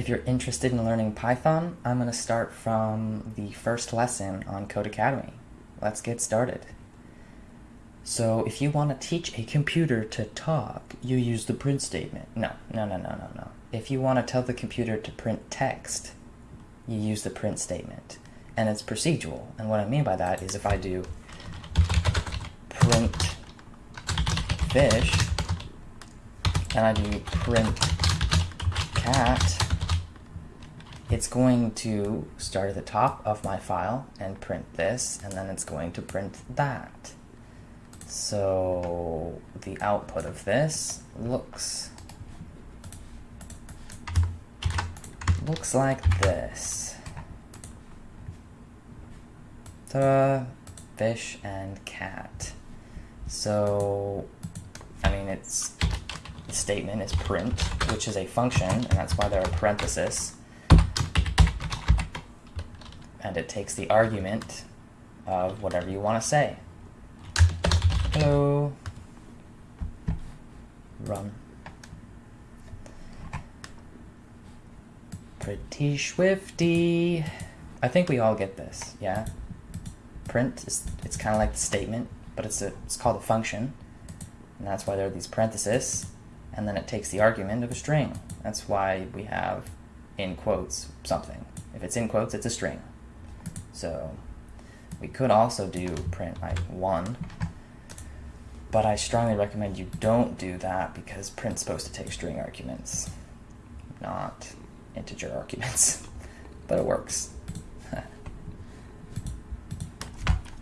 If you're interested in learning Python, I'm going to start from the first lesson on Codecademy. Let's get started. So if you want to teach a computer to talk, you use the print statement. No, no, no, no, no, no. If you want to tell the computer to print text, you use the print statement. And it's procedural. And what I mean by that is if I do print fish, and I do print cat, it's going to start at the top of my file and print this, and then it's going to print that. So the output of this looks looks like this. Ta-da! Fish and cat. So, I mean, it's the statement is print, which is a function, and that's why there are parentheses. And it takes the argument of whatever you want to say. Hello. Run. Pretty swifty. I think we all get this, yeah? Print, is, it's kind of like the statement, but it's, a, it's called a function. And that's why there are these parentheses. And then it takes the argument of a string. That's why we have in quotes something. If it's in quotes, it's a string. So we could also do print like 1 but I strongly recommend you don't do that because print's supposed to take string arguments, not integer arguments. but it works.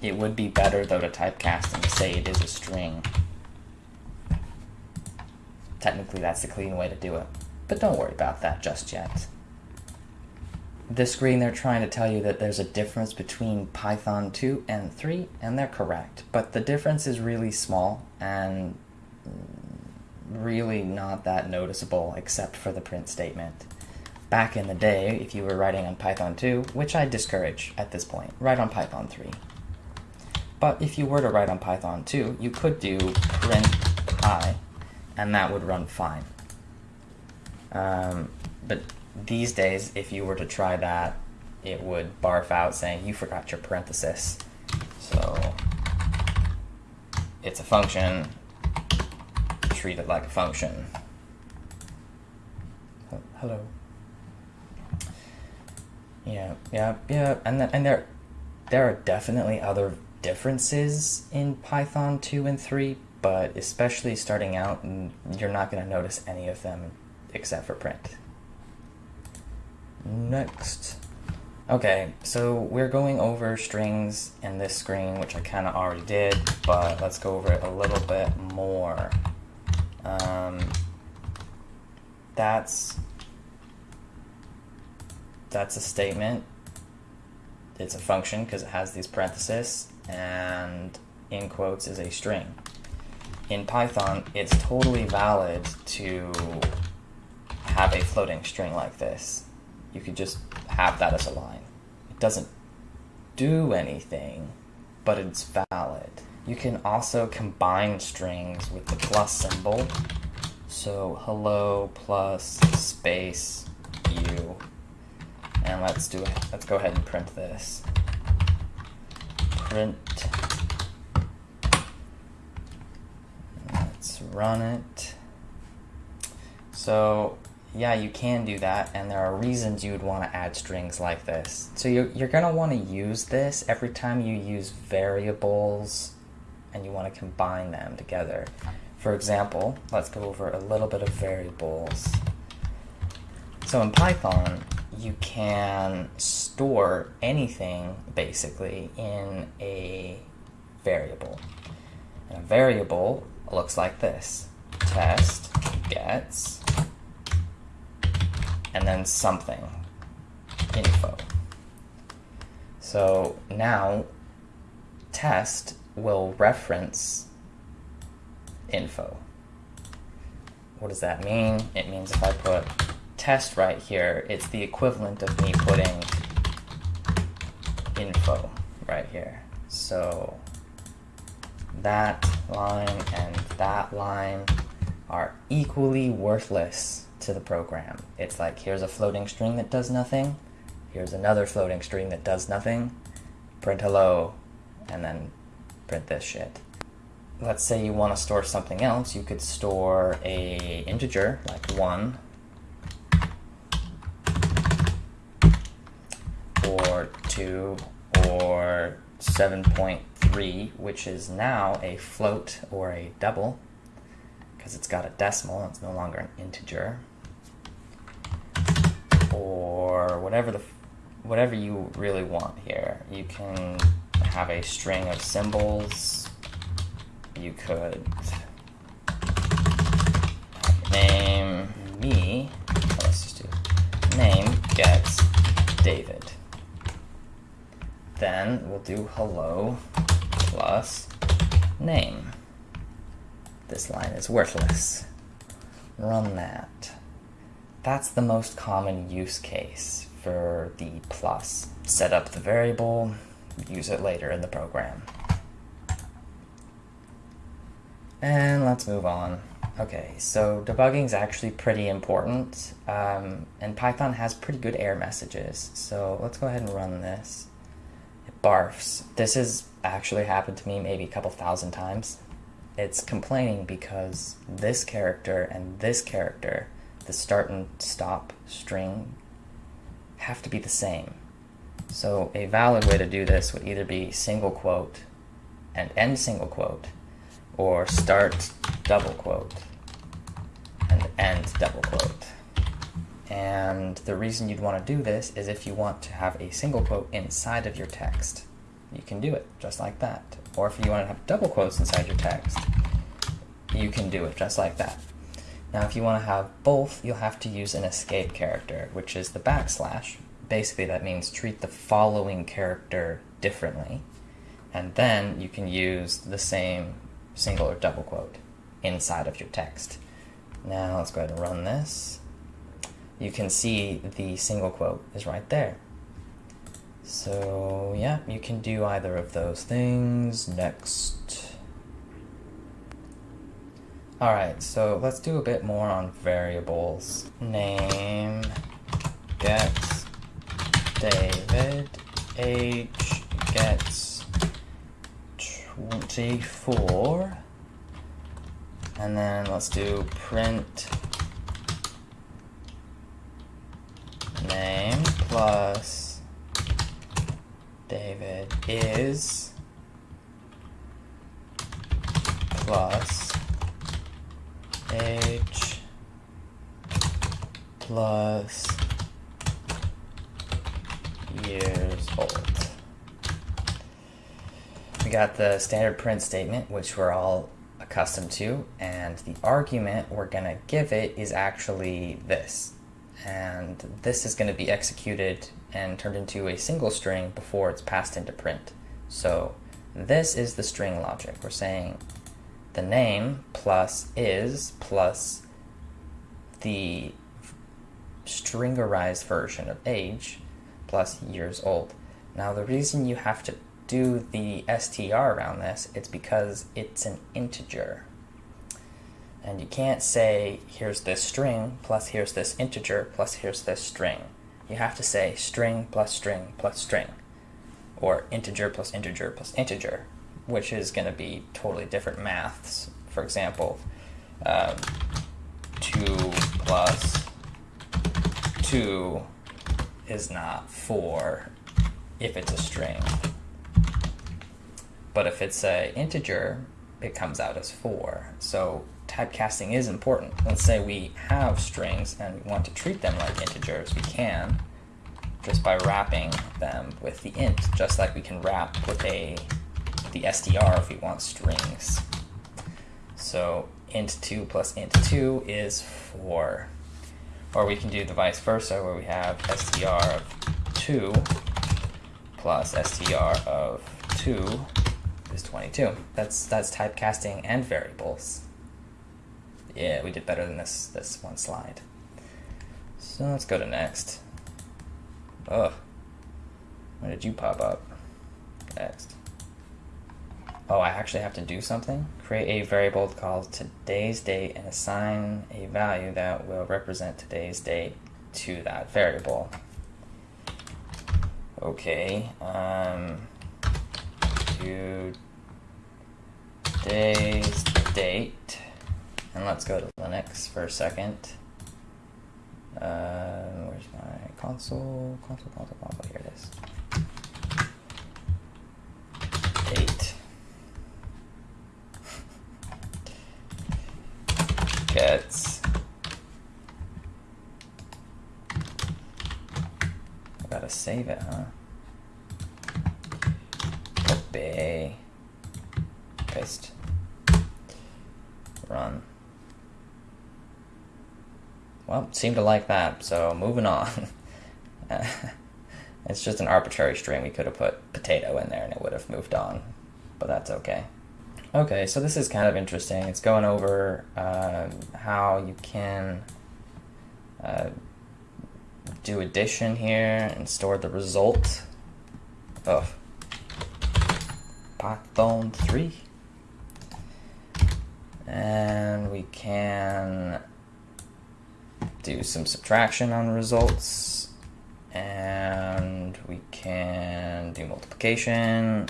it would be better though to typecast and say it is a string. Technically that's the clean way to do it, but don't worry about that just yet this screen they're trying to tell you that there's a difference between Python 2 and 3, and they're correct. But the difference is really small and really not that noticeable except for the print statement. Back in the day, if you were writing on Python 2, which I discourage at this point, write on Python 3. But if you were to write on Python 2, you could do print i, and that would run fine. Um, but these days, if you were to try that, it would barf out saying you forgot your parenthesis. So it's a function, treat it like a function. Hello. Yeah, yeah, yeah, and then, and there, there are definitely other differences in Python 2 and 3, but especially starting out, you're not going to notice any of them except for print. Next. Okay, so we're going over strings in this screen, which I kind of already did, but let's go over it a little bit more. Um, that's that's a statement. It's a function because it has these parentheses, and in quotes is a string. In Python, it's totally valid to floating string like this you could just have that as a line. It doesn't do anything, but it's valid. You can also combine strings with the plus symbol. So hello plus space you. And let's do it. Let's go ahead and print this. Print. Let's run it. So yeah, you can do that, and there are reasons you would want to add strings like this. So you're, you're going to want to use this every time you use variables and you want to combine them together. For example, let's go over a little bit of variables. So in Python, you can store anything, basically, in a variable. And a variable looks like this. Test gets and then something, info. So now test will reference info. What does that mean? It means if I put test right here, it's the equivalent of me putting info right here. So that line and that line are equally worthless to the program. It's like here's a floating string that does nothing, here's another floating string that does nothing, print hello, and then print this shit. Let's say you want to store something else, you could store a integer like 1 or 2 or 7.3 which is now a float or a double because it's got a decimal, it's no longer an integer or whatever the whatever you really want here. You can have a string of symbols. You could name me. Let's just do name gets David. Then we'll do hello plus name. This line is worthless. Run that. That's the most common use case for the plus. Set up the variable, use it later in the program. And let's move on. Okay, so debugging is actually pretty important, um, and Python has pretty good error messages. So let's go ahead and run this. It barfs. This has actually happened to me maybe a couple thousand times. It's complaining because this character and this character the start and stop string have to be the same. So a valid way to do this would either be single quote and end single quote, or start double quote and end double quote. And the reason you'd want to do this is if you want to have a single quote inside of your text. You can do it just like that. Or if you want to have double quotes inside your text, you can do it just like that. Now if you want to have both, you'll have to use an escape character, which is the backslash. Basically that means treat the following character differently. And then you can use the same single or double quote inside of your text. Now let's go ahead and run this. You can see the single quote is right there. So yeah, you can do either of those things. Next. Alright, so let's do a bit more on variables. Name. Gets David, age. Gets 24, and then let's do print. Name plus David is plus age plus years old. We got the standard print statement, which we're all accustomed to, and the argument we're going to give it is actually this. And this is going to be executed and turned into a single string before it's passed into print. So this is the string logic. We're saying the name plus is plus the stringerized version of age plus years old. Now the reason you have to do the str around this, it's because it's an integer. And you can't say, here's this string, plus here's this integer, plus here's this string. You have to say string plus string plus string, or integer plus integer plus integer, which is going to be totally different maths. For example, um, 2 plus 2 is not 4 if it's a string. But if it's an integer, it comes out as 4. So typecasting is important. Let's say we have strings and we want to treat them like integers. We can just by wrapping them with the int, just like we can wrap with a the str if we want strings. So int 2 plus int 2 is 4. Or we can do the vice versa where we have str of 2 plus str of 2 is 22. That's that's typecasting and variables. Yeah, we did better than this this one slide. So let's go to next. Ugh. Where did you pop up? Next. oh, I actually have to do something? Create a variable called today's date and assign a value that will represent today's date to that variable. Okay, um, today's date, and let's go to Linux for a second. Uh, where's my console? Console, console, console. Here it is. Date. Gets. I gotta save it, huh? Copy. Paste. Run. Well, seemed to like that, so moving on. it's just an arbitrary string. We could have put potato in there and it would have moved on, but that's okay. Okay, so this is kind of interesting. It's going over uh, how you can uh, do addition here and store the result of Python 3. And we can do some subtraction on results. And we can do multiplication.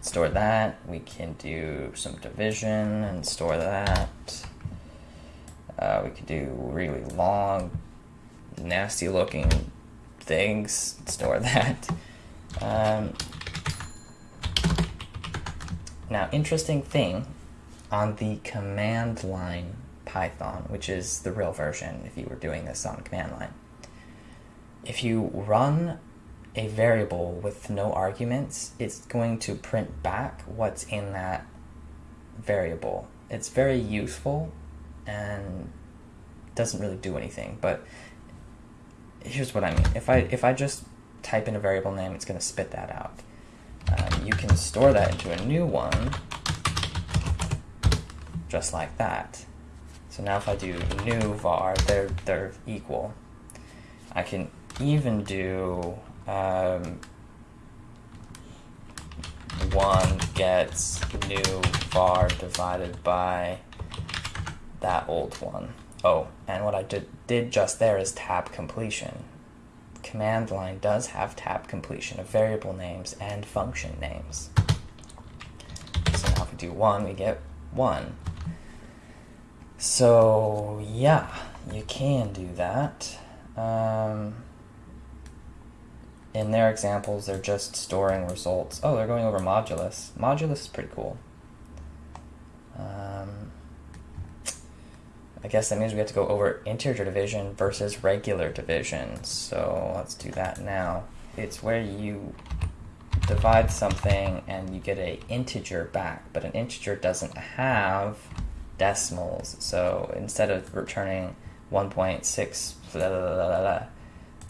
Store that. We can do some division and store that. Uh, we could do really long nasty looking things. Store that. Um, now interesting thing on the command line Python, which is the real version if you were doing this on command line. If you run a variable with no arguments, it's going to print back what's in that variable. It's very useful and doesn't really do anything, but here's what I mean. If I, if I just type in a variable name, it's going to spit that out. Um, you can store that into a new one, just like that. So now if I do new var, they're, they're equal. I can even do um, one gets new var divided by that old one. Oh, and what I did, did just there is tab completion. Command line does have tab completion of variable names and function names. So now if we do one, we get one. So yeah, you can do that. Um, in their examples, they're just storing results. Oh, they're going over modulus. Modulus is pretty cool. Um, I guess that means we have to go over integer division versus regular division. So let's do that now. It's where you divide something and you get an integer back, but an integer doesn't have decimals. So instead of returning 1.6,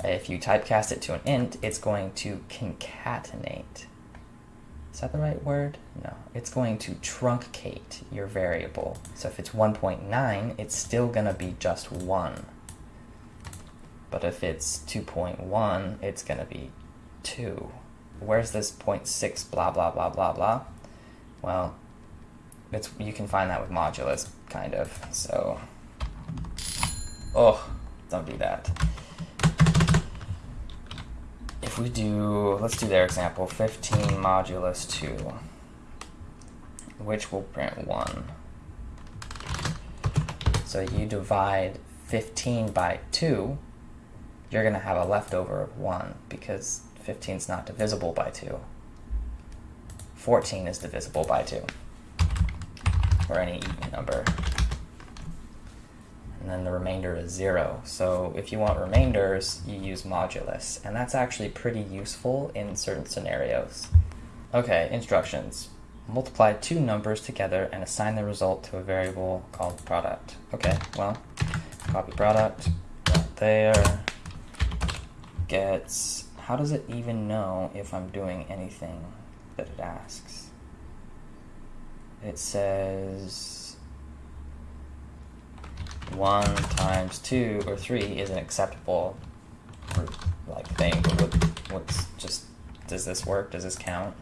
if you typecast it to an int, it's going to concatenate. Is that the right word? No. It's going to truncate your variable. So if it's 1.9, it's still going to be just 1. But if it's 2.1, it's going to be 2. Where's this 0.6 blah blah blah blah blah? Well, it's you can find that with modulus, kind of. So, oh, don't do that. If we do, let's do their example, 15 modulus 2, which will print 1. So you divide 15 by 2, you're going to have a leftover of 1 because 15 is not divisible by 2. 14 is divisible by 2 or any even number. And then the remainder is zero. So if you want remainders, you use modulus. And that's actually pretty useful in certain scenarios. Okay, instructions. Multiply two numbers together and assign the result to a variable called product. Okay, well, copy product, right there, gets, how does it even know if I'm doing anything that it asks? It says 1 times 2 or 3 is an acceptable like thing, but what, what's just, does this work? Does this count?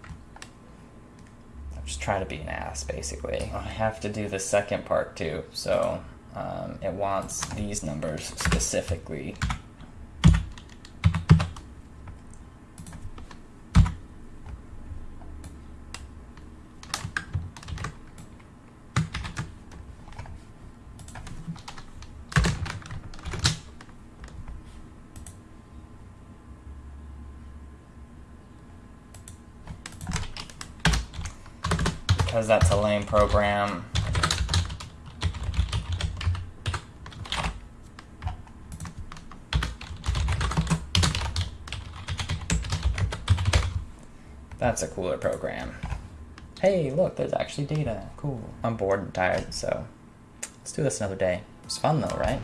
I'm just trying to be an ass, basically. I have to do the second part too, so um, it wants these numbers specifically. because that's a lame program. That's a cooler program. Hey, look, there's actually data. Cool. I'm bored and tired, so let's do this another day. It's fun though, right?